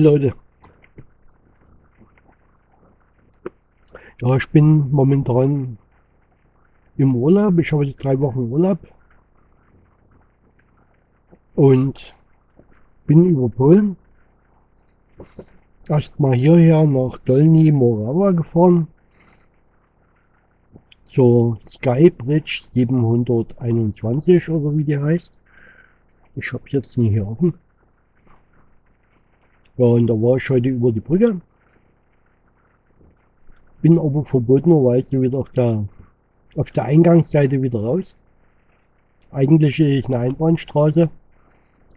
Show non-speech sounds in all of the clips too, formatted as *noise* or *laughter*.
Hi Leute. Ja, ich bin momentan im Urlaub. Ich habe drei Wochen Urlaub. Und bin über Polen erstmal hierher nach Dolny Morawa gefahren. Zur Sky Bridge 721 oder wie die heißt. Ich habe jetzt nie hier offen. Ja, und da war ich heute über die Brücke. Bin aber verbotenerweise wieder auf der, auf der Eingangsseite wieder raus. Eigentlich ist eine Einbahnstraße.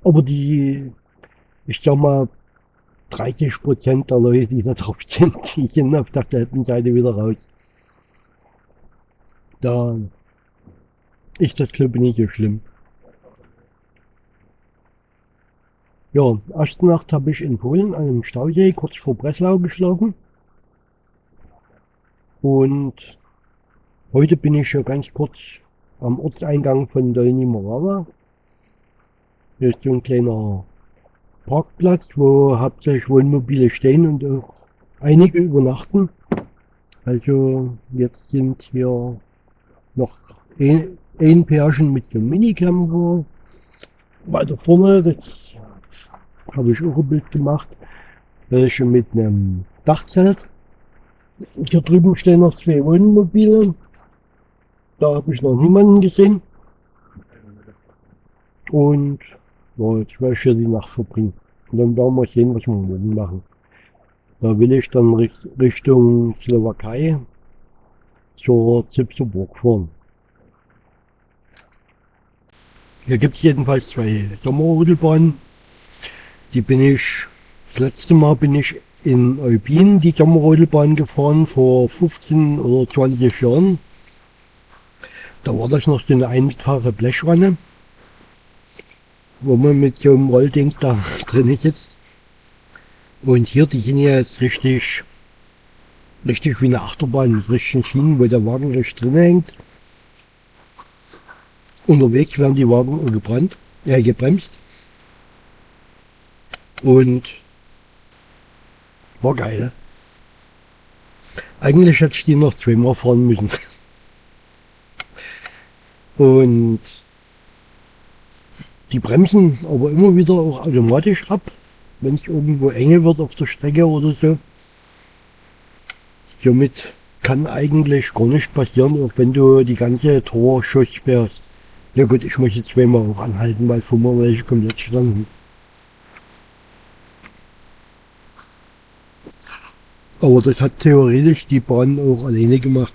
Aber die, ich sag mal, 30 Prozent der Leute, die da drauf sind, *laughs* die sind auf derselben Seite wieder raus. Da ist das ich nicht so schlimm. Ja, erste Nacht habe ich in Polen an einem Stausee kurz vor Breslau geschlafen. Und heute bin ich schon ganz kurz am Ortseingang von Dolny Morawa. Hier ist so ein kleiner Parkplatz, wo hauptsächlich Wohnmobile stehen und auch einige übernachten. Also jetzt sind hier noch ein, ein Pärchen mit so einem Minicamper. Weiter vorne, das habe ich auch ein Bild gemacht. Welche mit einem Dachzelt. Hier drüben stehen noch zwei Wohnmobile. Da habe ich noch niemanden gesehen. Und ja, jetzt werde ich hier die Nacht verbringen. Und dann werden wir sehen, was wir morgen machen. Da will ich dann Richtung Slowakei zur Zipserburg fahren. Hier gibt es jedenfalls zwei Sommerrodelbahnen. Die bin ich, das letzte Mal bin ich in Eubin die Sommerrodelbahn gefahren vor 15 oder 20 Jahren. Da war das noch so eine einmitfahre Blechwanne, wo man mit so einem Rollding da *laughs* drin sitzt. Und hier, die sind ja jetzt richtig, richtig wie eine Achterbahn mit richtigen Schienen, wo der Wagen richtig drin hängt. Unterwegs werden die Wagen gebrannt, äh, gebremst. Und war geil. Eigentlich hätte ich die noch zweimal fahren müssen. Und die bremsen aber immer wieder auch automatisch ab, wenn es irgendwo enge wird auf der Strecke oder so. Somit kann eigentlich gar nicht passieren, auch wenn du die ganze Torschuss sperrst. Ja gut, ich muss jetzt zweimal auch anhalten, weil vor mir welche komplett standen. Aber das hat theoretisch die Bahn auch alleine gemacht.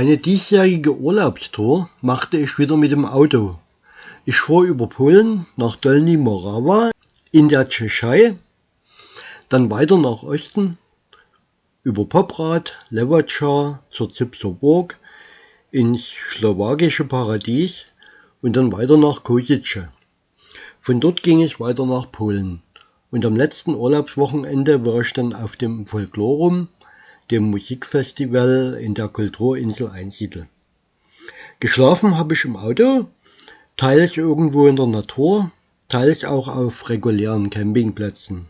Meine diesjährige Urlaubstour machte ich wieder mit dem Auto. Ich fuhr über Polen nach Dolny Morawa in der Tschechei, dann weiter nach Osten über Poprad, Lewacha zur Zipser Burg ins slowakische Paradies und dann weiter nach Kosice. Von dort ging es weiter nach Polen und am letzten Urlaubswochenende war ich dann auf dem Folklorum dem Musikfestival in der Kulturinsel Einsiedel. Geschlafen habe ich im Auto, teils irgendwo in der Natur, teils auch auf regulären Campingplätzen.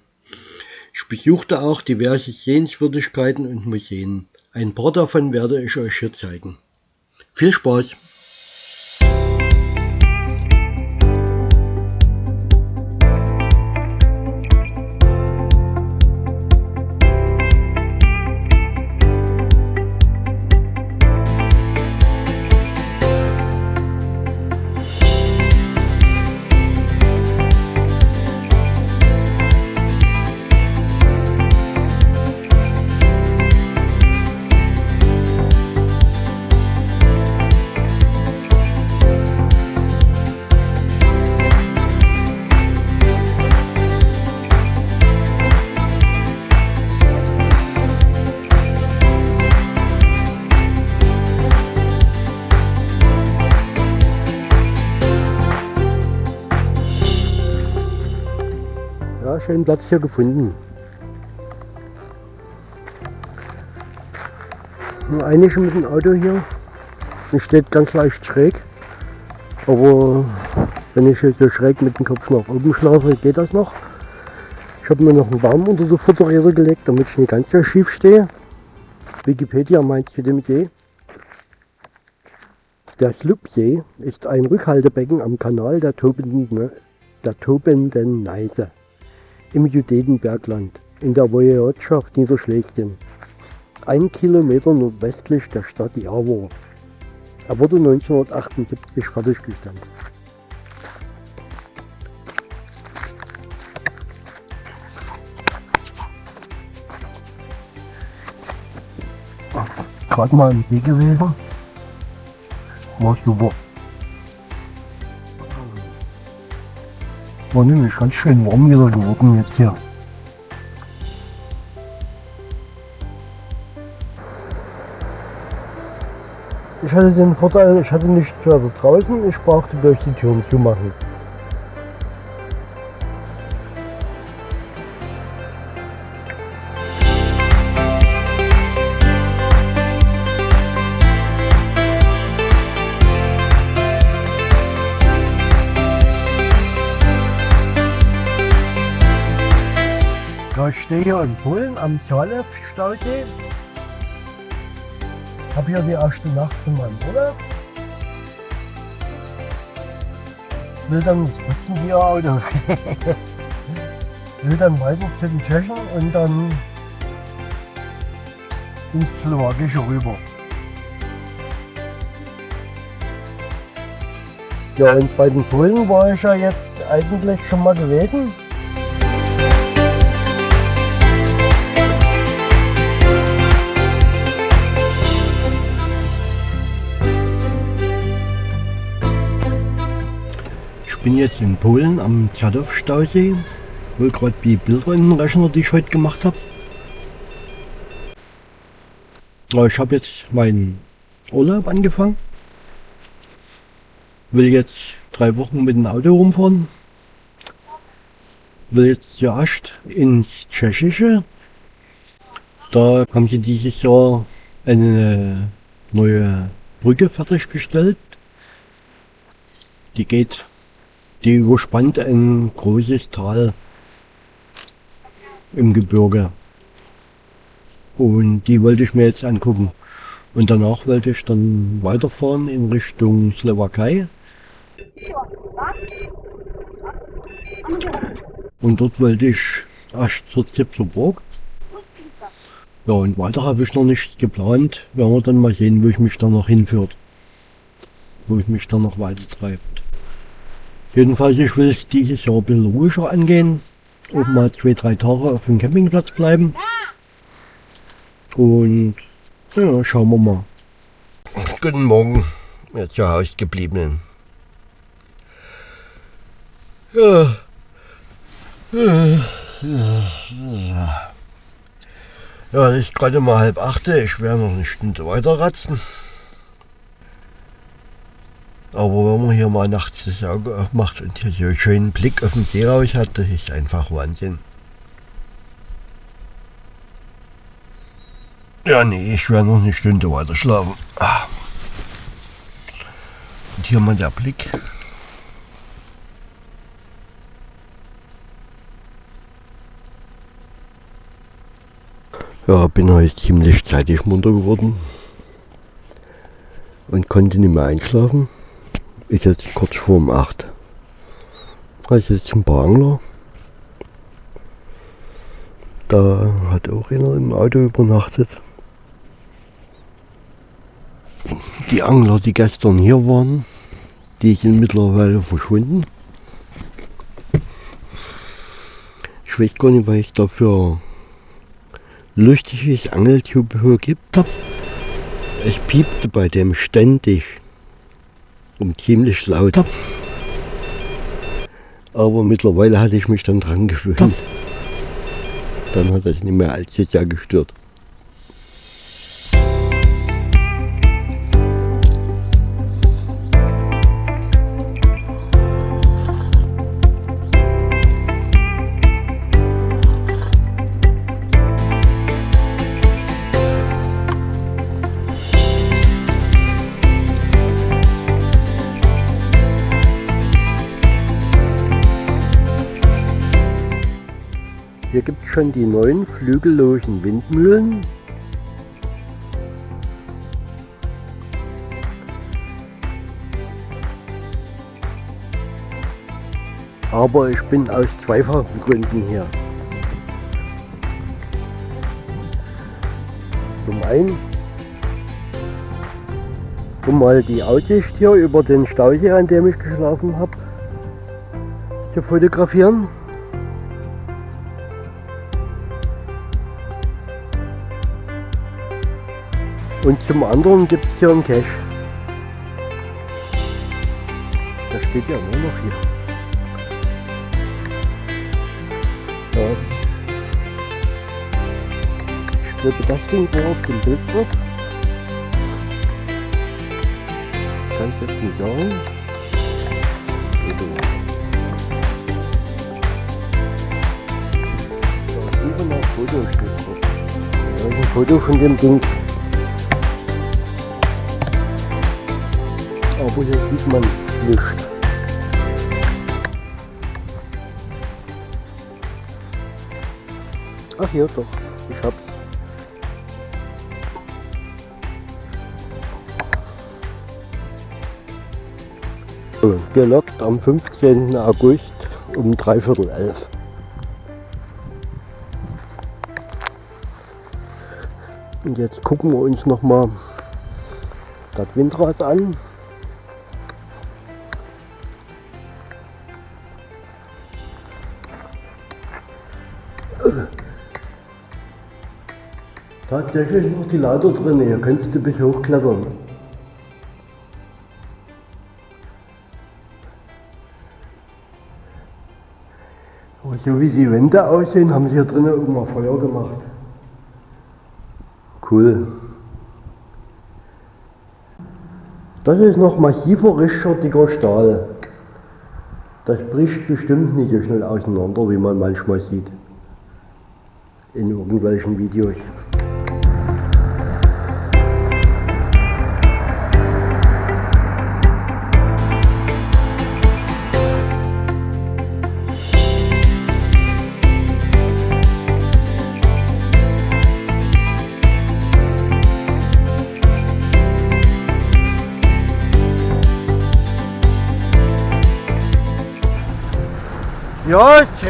Ich besuchte auch diverse Sehenswürdigkeiten und Museen. Ein paar davon werde ich euch hier zeigen. Viel Spaß! Schönen Platz hier gefunden. Nur einige mit dem Auto hier. Es steht ganz leicht schräg. Aber wenn ich so schräg mit dem Kopf nach oben schlafe, geht das noch. Ich habe mir noch einen Baum unter die Futterräder gelegt, damit ich nicht ganz so schief stehe. Wikipedia meint zu dem See. Der Slupsee ist ein Rückhaltebecken am Kanal der tobenden, der tobenden Neiße im Judetenbergland in der Wojewodschaft Niederschlesien, ein Kilometer nordwestlich der Stadt Jawor. Er wurde 1978 fertiggestellt. Gerade mal im See gewesen. War super. War nämlich ganz schön warm wieder geworden jetzt hier. Ich hatte den Vorteil, ich hatte nicht weiter draußen, ich brauchte durch die Türen zumachen. Ja, ich stehe hier in Polen am Zalew-Stausee. Habe hier die erste Nacht von meinem Urlaub. Will dann putzen die Auto. Will dann weiter zu den Tschechen und dann ins Slowakische rüber. Ja, und bei den Polen war ich ja jetzt eigentlich schon mal gewesen. Bin jetzt in Polen am Tjadow-Stausee. Hol gerade die Bilder in den Rechner, die ich heute gemacht habe. Ich habe jetzt meinen Urlaub angefangen. Will jetzt drei Wochen mit dem Auto rumfahren. Will jetzt erst ins Tschechische. Da haben sie dieses Jahr eine neue Brücke fertiggestellt. Die geht die überspannt ein großes Tal im Gebirge. Und die wollte ich mir jetzt angucken. Und danach wollte ich dann weiterfahren in Richtung Slowakei. Und dort wollte ich erst zur Zipserburg. Ja, und weiter habe ich noch nichts geplant. Werden wir dann mal sehen, wo ich mich dann noch hinführt. Wo ich mich dann noch weiter treibt. Jedenfalls, ich will es dieses Jahr ein bisschen ruhiger angehen. Auch mal zwei, drei Tage auf dem Campingplatz bleiben. Und ja, schauen wir mal. Guten Morgen, ihr zu Hause gebliebenen. Ja. Ja, ja. ja es ist gerade mal halb achte. Ich werde noch eine Stunde weiter ratzen. Aber wenn man hier mal nachts das Auge aufmacht und hier so einen schönen Blick auf den See raus hat, das ist einfach Wahnsinn. Ja, nee, ich werde noch eine Stunde weiter schlafen. Ah. Und hier mal der Blick. Ja, bin heute ziemlich zeitig munter geworden und konnte nicht mehr einschlafen ist jetzt kurz vor um 8. Da ist jetzt ein paar Angler. Da hat auch einer im Auto übernachtet. Die Angler, die gestern hier waren, die sind mittlerweile verschwunden. Ich weiß gar nicht, was ich da für lustiges Angelzubehör gibt. Es piepte bei dem ständig und ziemlich laut. Aber mittlerweile hatte ich mich dann dran gewöhnt. Dann hat das nicht mehr allzu sehr gestört. Schon die neuen flügellosen Windmühlen. Aber ich bin aus zweifachen Gründen hier. Zum einen, um mal die Aussicht hier über den Stausee, an dem ich geschlafen habe, zu fotografieren. Und zum anderen gibt es hier einen Cache. Der steht ja nur noch hier. Ja. Ich glaube, das Ding war auf dem Bild drauf. Kann ich jetzt nicht sagen. Drauf. Da ist ein Foto von dem Ding. Aber hier sieht man nichts. Ach hier doch, ich hab's. Gelockt am 15. August um dreiviertel elf. Und jetzt gucken wir uns noch mal das Windrad an. Tatsächlich noch die Leiter drin, hier kannst du bis hochklettern. Aber so wie die Wände aussehen, haben sie hier drinnen mal Feuer gemacht. Cool. Das ist noch massiver, richtiger, Stahl. Das bricht bestimmt nicht so schnell auseinander, wie man manchmal sieht. In irgendwelchen Videos.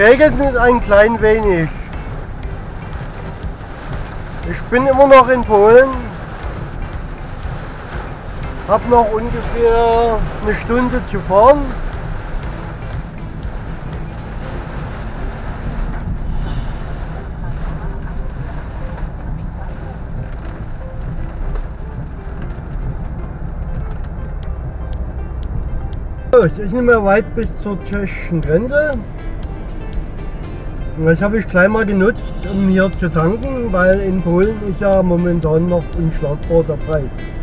Ja, es ein klein wenig. Ich bin immer noch in Polen. Hab noch ungefähr eine Stunde zu fahren. So, Es ist nicht mehr weit bis zur tschechischen Grenze. Das habe ich gleich mal genutzt, um hier zu tanken, weil in Polen ist ja momentan noch unschlagbar der Preis.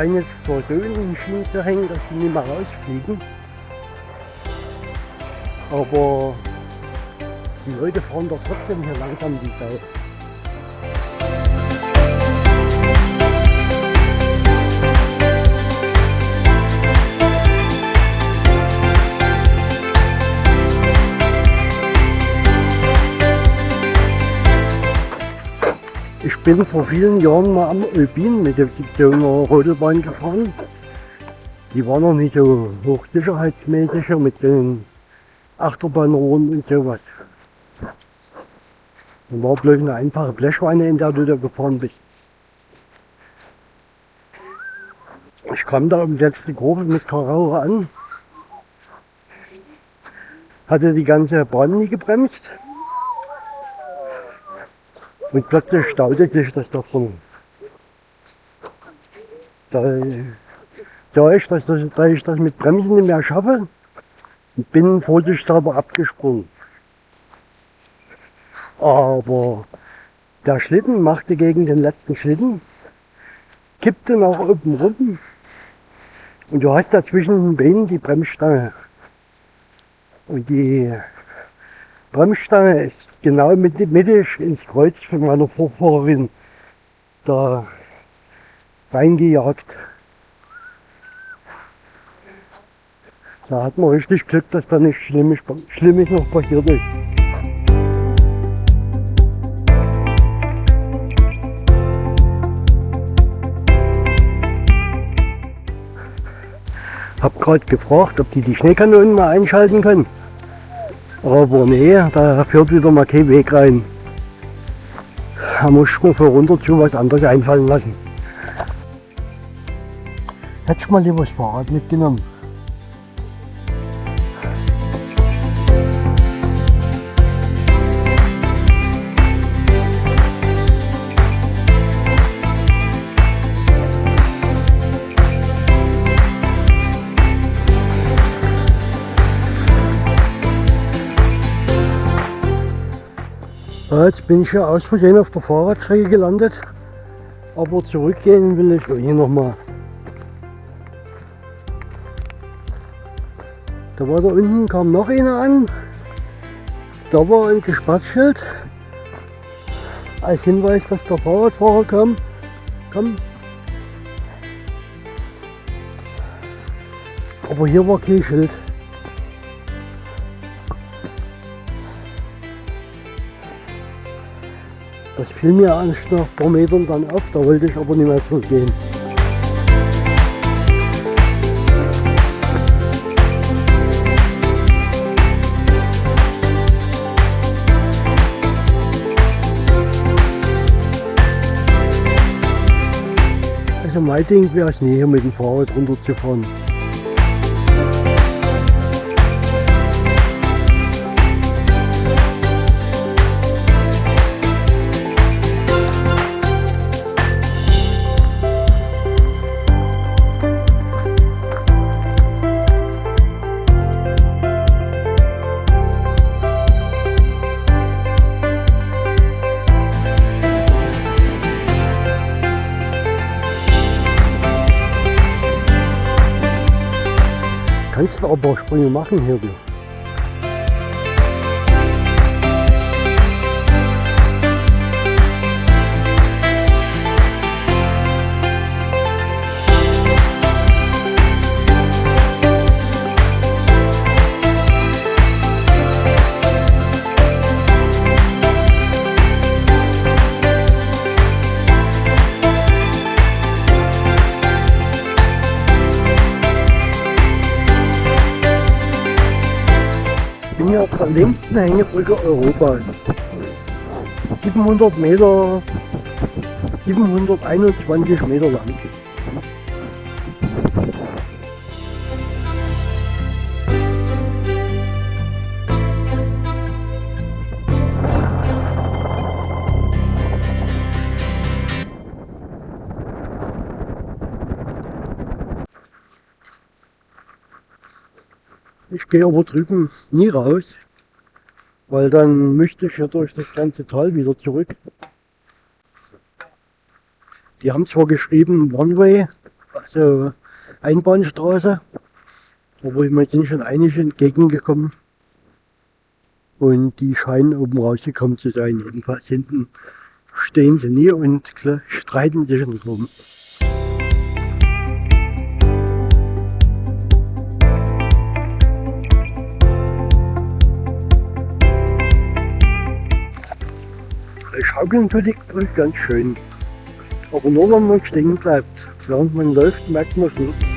Zwar so in Schienen zu hängen, dass sie nicht mehr rausfliegen. Aber die Leute fahren doch trotzdem hier langsam die Sau. Bin vor vielen Jahren mal am Alpin mit der Sektion Rodelbahn gefahren. Die war noch nicht so hochsicherheitsmäßig mit den Achterbahnrohren und sowas. Da war bloß eine einfache Blechweine, in der du da gefahren bist. Ich kam da um die letzte Kurve mit Karauche an, hatte die ganze Bahn nie gebremst und plötzlich staute sich das davon. Da sah ich, das, dass ich das mit Bremsen nicht mehr schaffe bin vorsichtshalber abgesprungen. Aber der Schlitten machte gegen den letzten Schlitten, kippte nach oben rum und du hast da zwischen den Beinen die Bremsstange. Und die Bremsstange ist genau mittig ins Kreuz von meiner Vorfahrerin da reingejagt. Da hat man richtig Glück, dass da nichts Schlimmes, Schlimmes noch passiert ist. Hab gerade gefragt, ob die die Schneekanonen mal einschalten können. Aber nee, da führt wieder mal kein Weg rein. Da muss ich mir für runter zu was anderes einfallen lassen. Hätte ich mal lieber das Fahrrad mitgenommen. Jetzt bin ich ja aus Versehen auf der Fahrradstrecke gelandet. Aber zurückgehen will ich hier nochmal. Da war da unten, kam noch einer an. Da war ein Gesperrschild. Als Hinweis, dass der Fahrradfahrer kam. Komm. Aber hier war kein Schild. Das fiel mir erst nach ein paar Metern dann auf, da wollte ich aber nicht mehr zurückgehen. Also mein Ding wäre es nie hier mit dem Fahrrad runterzufahren. Sprünge machen hier. Hängebrücke Europas. 700 Meter, 721 Meter lang. Ich gehe aber drüben nie raus, weil dann müsste ich ja durch das ganze Tal wieder zurück. Die haben zwar geschrieben One-Way, also Einbahnstraße, aber mir sind schon einige entgegengekommen und die scheinen oben rausgekommen zu sein. Jedenfalls hinten stehen sie nie und streiten sich drum. Ich die Brücke ganz schön. Aber nur wenn man stehen bleibt. Während man läuft, merkt man es nicht.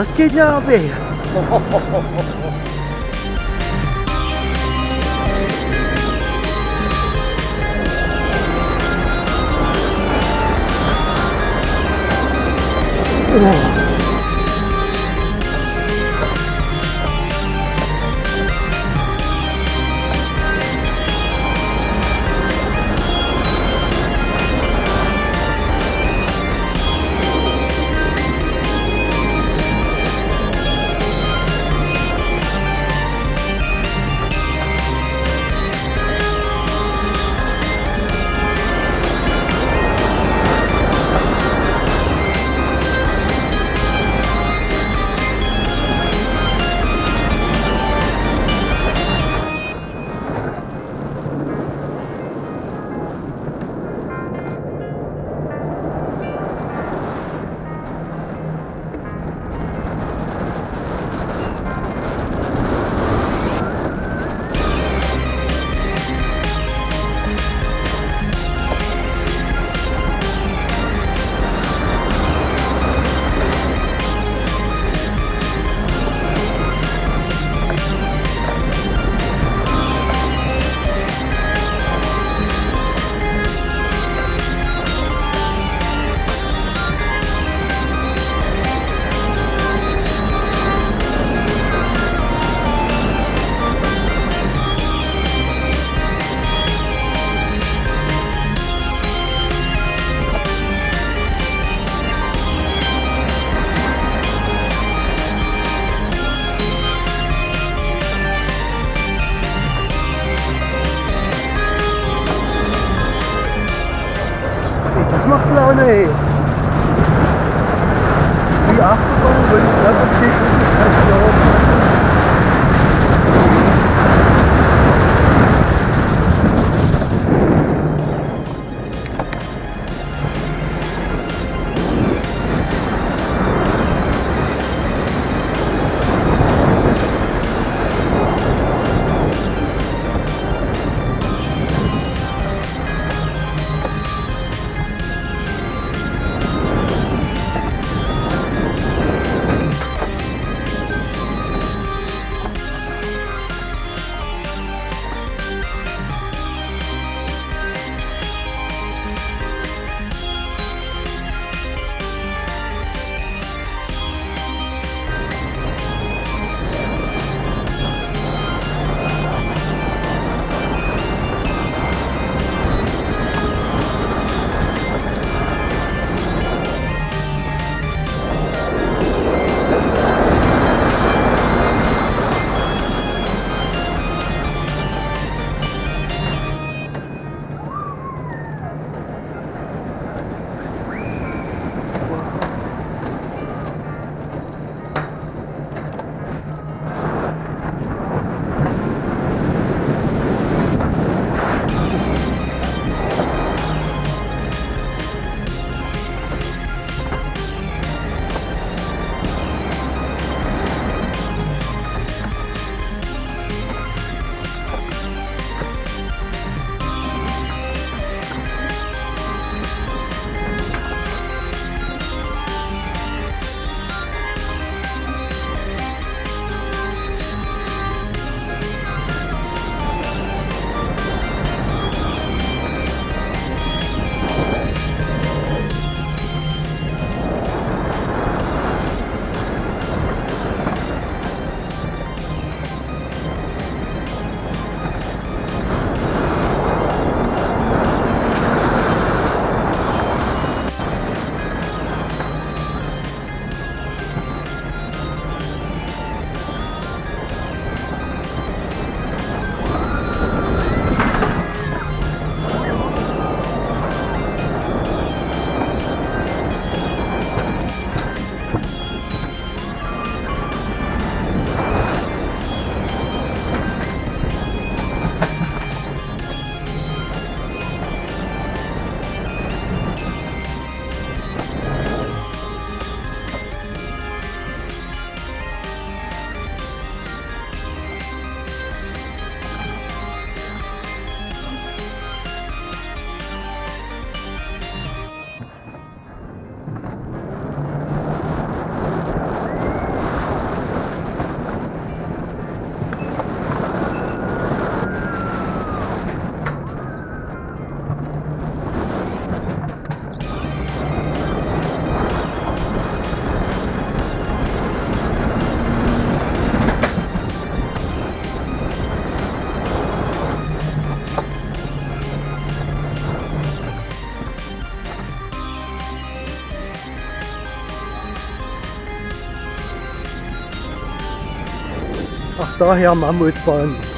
Das geht ja weh. Das daher Mammutbahn.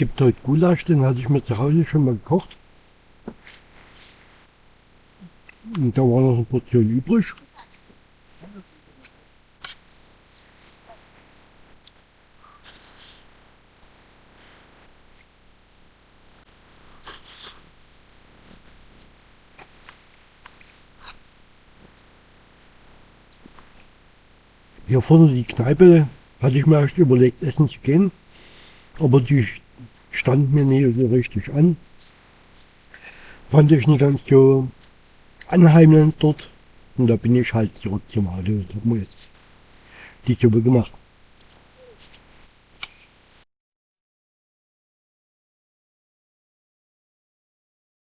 Gibt heute Gulasch, den hatte ich mir zu Hause schon mal gekocht. Und da war noch eine Portion übrig. Hier vorne die Kneipe hatte ich mir erst überlegt, essen zu gehen. Aber die stand mir nicht so richtig an. Fand ich nicht ganz so anheimend dort. Und da bin ich halt zurück zum Auto und habe mir jetzt die Suppe gemacht.